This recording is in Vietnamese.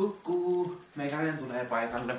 Kukkuu, meikäläinen tulee paikalle.